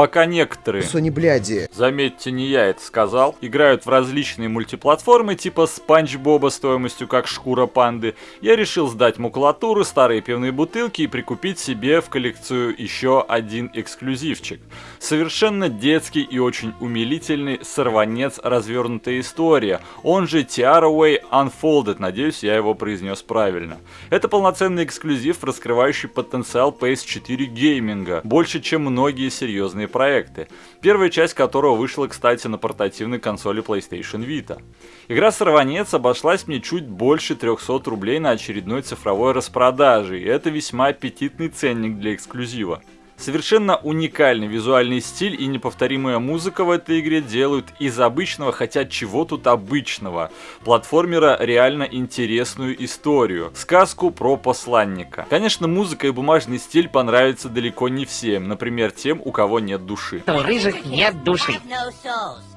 Пока некоторые, Sony бляди. заметьте, не я это сказал, играют в различные мультиплатформы типа Спанч Боба стоимостью как шкура панды, я решил сдать макулатуру, старые пивные бутылки и прикупить себе в коллекцию еще один эксклюзивчик. Совершенно детский и очень умилительный сорванец развернутая история, он же Tiaraway Unfolded, надеюсь, я его произнес правильно. Это полноценный эксклюзив, раскрывающий потенциал PS4 гейминга, больше, чем многие серьезные проекты. Первая часть которого вышла, кстати, на портативной консоли PlayStation Vita. Игра «Сорванец» обошлась мне чуть больше 300 рублей на очередной цифровой распродаже, и это весьма аппетитный ценник для эксклюзива. Совершенно уникальный визуальный стиль и неповторимая музыка в этой игре делают из обычного, хотя чего тут обычного, платформера реально интересную историю, сказку про посланника. Конечно, музыка и бумажный стиль понравятся далеко не всем, например, тем, у кого нет души. У рыжих нет души.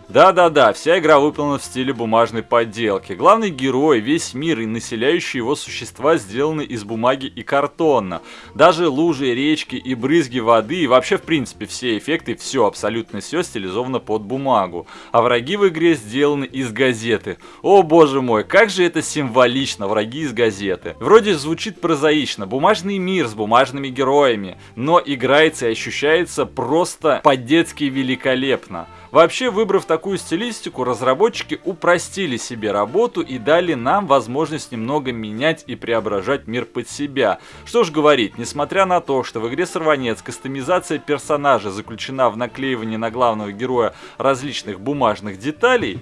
Да-да-да, вся игра выполнена в стиле бумажной подделки. Главный герой, весь мир и населяющие его существа сделаны из бумаги и картона. Даже лужи, речки и брызги воды и вообще в принципе все эффекты, все абсолютно все стилизовано под бумагу. А враги в игре сделаны из газеты. О боже мой, как же это символично, враги из газеты. Вроде звучит прозаично, бумажный мир с бумажными героями, но играется и ощущается просто по-детски великолепно. Вообще, выбрав такую стилистику, разработчики упростили себе работу и дали нам возможность немного менять и преображать мир под себя. Что ж говорить, несмотря на то, что в игре Сорванец кастомизация персонажа заключена в наклеивании на главного героя различных бумажных деталей,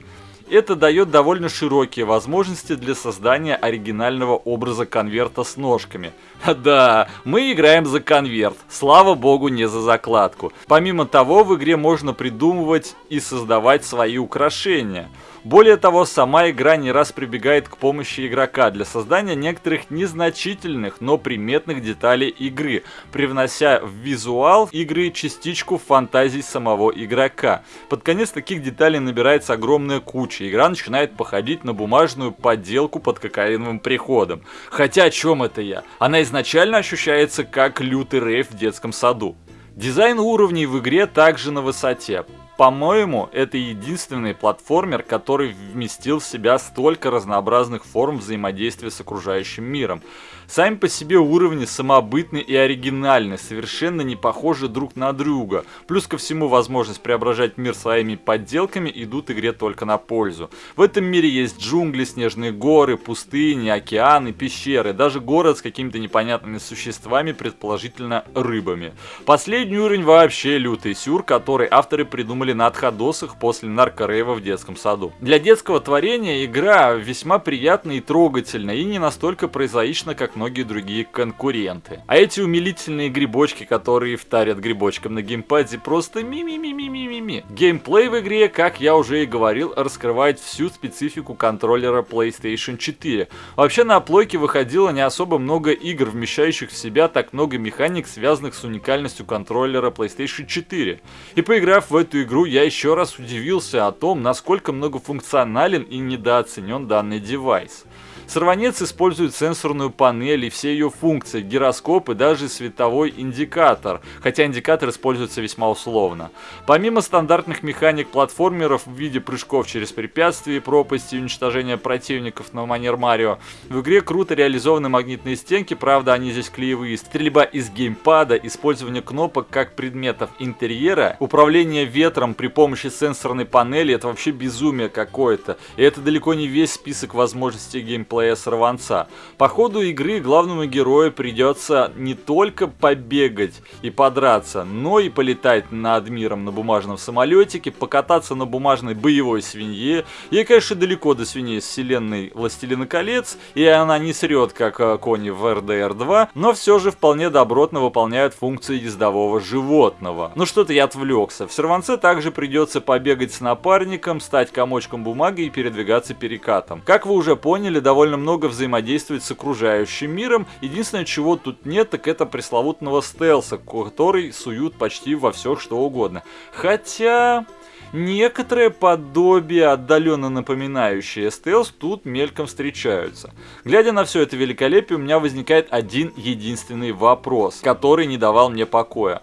это дает довольно широкие возможности для создания оригинального образа конверта с ножками. Да, мы играем за конверт, слава богу не за закладку. Помимо того, в игре можно придумывать и создавать свои украшения. Более того, сама игра не раз прибегает к помощи игрока для создания некоторых незначительных, но приметных деталей игры, привнося в визуал игры частичку фантазий самого игрока. Под конец таких деталей набирается огромная куча, игра начинает походить на бумажную подделку под кокаиновым приходом. Хотя о чем это я? Она изначально ощущается как лютый рейв в детском саду. Дизайн уровней в игре также на высоте. По-моему, это единственный платформер, который вместил в себя столько разнообразных форм взаимодействия с окружающим миром. Сами по себе уровни самобытны и оригинальны, совершенно не похожи друг на друга. Плюс ко всему возможность преображать мир своими подделками идут игре только на пользу. В этом мире есть джунгли, снежные горы, пустыни, океаны, пещеры, даже город с какими-то непонятными существами, предположительно рыбами. Последний уровень вообще лютый сюр, который авторы придумали на отходосах после наркорейва в детском саду. Для детского творения игра весьма приятна и трогательна, и не настолько прозаична, как многие другие конкуренты. А эти умилительные грибочки, которые втарят грибочкам на геймпаде, просто ми-ми-ми-ми-ми-ми. Геймплей в игре, как я уже и говорил, раскрывает всю специфику контроллера PlayStation 4. Вообще на плойке выходило не особо много игр, вмещающих в себя так много механик, связанных с уникальностью контроллера PlayStation 4. И поиграв в эту игру, я еще раз удивился о том, насколько многофункционален и недооценен данный девайс. Сорванец использует сенсорную панель и все ее функции, гироскоп и даже световой индикатор, хотя индикатор используется весьма условно. Помимо стандартных механик платформеров в виде прыжков через препятствия, пропасти и уничтожения противников на манер Марио, в игре круто реализованы магнитные стенки, правда они здесь клеевые, стрельба из геймпада, использование кнопок как предметов интерьера, управление ветром при помощи сенсорной панели, это вообще безумие какое-то. И это далеко не весь список возможностей геймплея геймплея сорванца. По ходу игры главному герою придется не только побегать и подраться, но и полетать над миром на бумажном самолетике, покататься на бумажной боевой свинье. Ей, конечно, далеко до свиней с вселенной Властелина колец, и она не срет, как э, кони в RDR 2, но все же вполне добротно выполняют функции ездового животного. Ну что-то я отвлекся. В Серванце также придется побегать с напарником, стать комочком бумаги и передвигаться перекатом. Как вы уже поняли, довольно довольно много взаимодействовать с окружающим миром. Единственное, чего тут нет, так это пресловутного стелса, который суют почти во все что угодно. Хотя... Некоторые подобия, отдаленно напоминающие стелс, тут мельком встречаются. Глядя на все это великолепие, у меня возникает один единственный вопрос, который не давал мне покоя.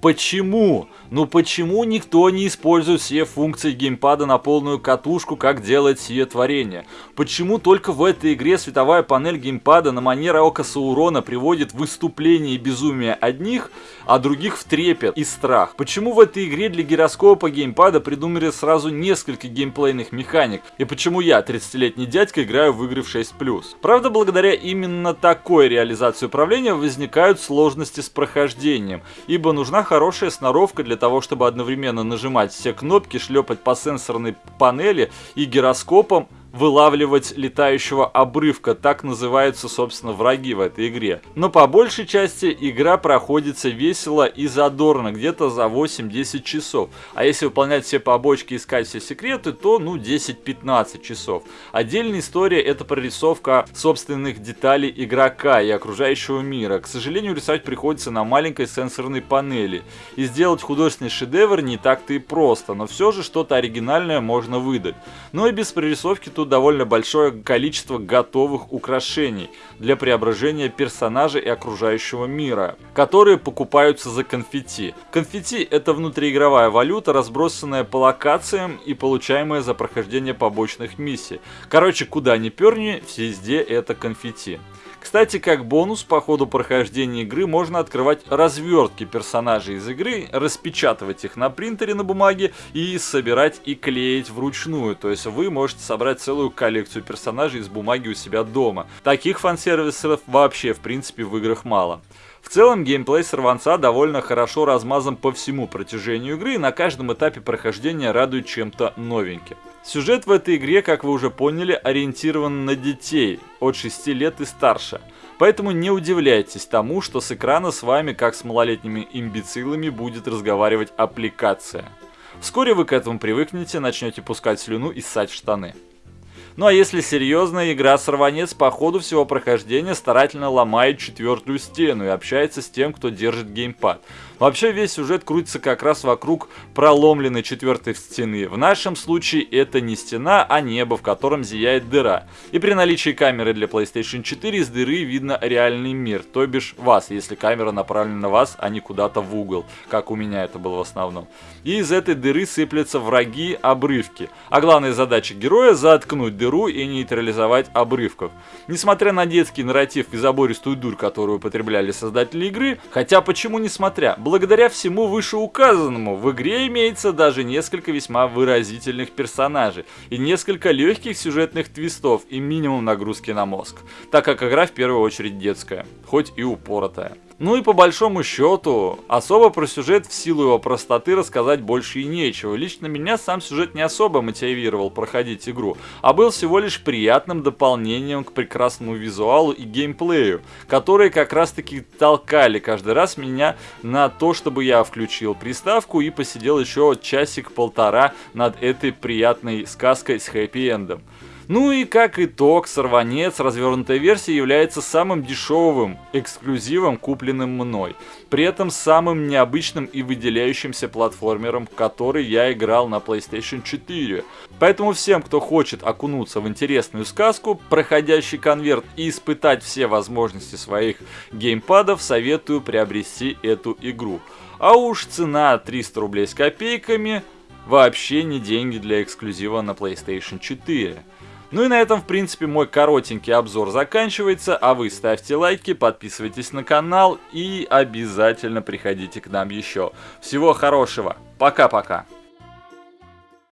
Почему Ну почему никто не использует все функции геймпада на полную катушку, как делает сие творение? Почему только в этой игре световая панель геймпада на манер Ока Саурона приводит выступление и безумие одних, а других в трепет и страх? Почему в этой игре для гироскопа геймпада придумали сразу несколько геймплейных механик? И почему я, 30-летний дядька, играю в игры в 6+. Правда, благодаря именно такой реализации управления возникают сложности с прохождением, ибо нужна хорошая сноровка для того, чтобы одновременно нажимать все кнопки, шлепать по сенсорной панели и гироскопом вылавливать летающего обрывка, так называются, собственно, враги в этой игре. Но по большей части игра проходится весело и задорно, где-то за 8-10 часов. А если выполнять все побочки и искать все секреты, то, ну, 10-15 часов. Отдельная история это прорисовка собственных деталей игрока и окружающего мира. К сожалению, рисовать приходится на маленькой сенсорной панели. И сделать художественный шедевр не так-то и просто, но все же что-то оригинальное можно выдать. Но и без прорисовки тут довольно большое количество готовых украшений для преображения персонажей и окружающего мира, которые покупаются за конфетти. Конфетти это внутриигровая валюта, разбросанная по локациям и получаемая за прохождение побочных миссий. Короче, куда ни перни, везде это конфетти. Кстати, как бонус по ходу прохождения игры можно открывать развертки персонажей из игры, распечатывать их на принтере на бумаге и собирать и клеить вручную. То есть вы можете собрать целую коллекцию персонажей из бумаги у себя дома. Таких фан-сервисов вообще в принципе в играх мало. В целом геймплей сорванца довольно хорошо размазан по всему протяжению игры и на каждом этапе прохождения радует чем-то новеньким. Сюжет в этой игре, как вы уже поняли, ориентирован на детей от 6 лет и старше. Поэтому не удивляйтесь тому, что с экрана с вами, как с малолетними имбецилами, будет разговаривать аппликация. Вскоре вы к этому привыкнете, начнете пускать слюну и ссать штаны. Ну а если серьезно, игра Сорванец по ходу всего прохождения старательно ломает четвертую стену и общается с тем, кто держит геймпад. Вообще весь сюжет крутится как раз вокруг проломленной четвертой стены. В нашем случае это не стена, а небо, в котором зияет дыра. И при наличии камеры для PlayStation 4 из дыры видно реальный мир, то бишь вас, если камера направлена на вас, а не куда-то в угол, как у меня это было в основном. И из этой дыры сыплятся враги, обрывки. А главная задача героя заткнуть дыру и нейтрализовать обрывков. Несмотря на детский нарратив и забористую дурь, которую употребляли создатели игры, хотя почему несмотря, Благодаря всему вышеуказанному в игре имеется даже несколько весьма выразительных персонажей и несколько легких сюжетных твистов и минимум нагрузки на мозг, так как игра в первую очередь детская, хоть и упоротая. Ну и по большому счету, особо про сюжет в силу его простоты рассказать больше и нечего. Лично меня сам сюжет не особо мотивировал проходить игру, а был всего лишь приятным дополнением к прекрасному визуалу и геймплею, которые как раз таки толкали каждый раз меня на то, чтобы я включил приставку и посидел еще часик-полтора над этой приятной сказкой с хэппи-эндом. Ну и как итог, сорванец развернутой версии является самым дешевым эксклюзивом, купленным мной. При этом самым необычным и выделяющимся платформером, который я играл на PlayStation 4. Поэтому всем, кто хочет окунуться в интересную сказку, проходящий конверт и испытать все возможности своих геймпадов, советую приобрести эту игру. А уж цена 300 рублей с копейками вообще не деньги для эксклюзива на PlayStation 4. Ну и на этом, в принципе, мой коротенький обзор заканчивается, а вы ставьте лайки, подписывайтесь на канал и обязательно приходите к нам еще. Всего хорошего, пока-пока.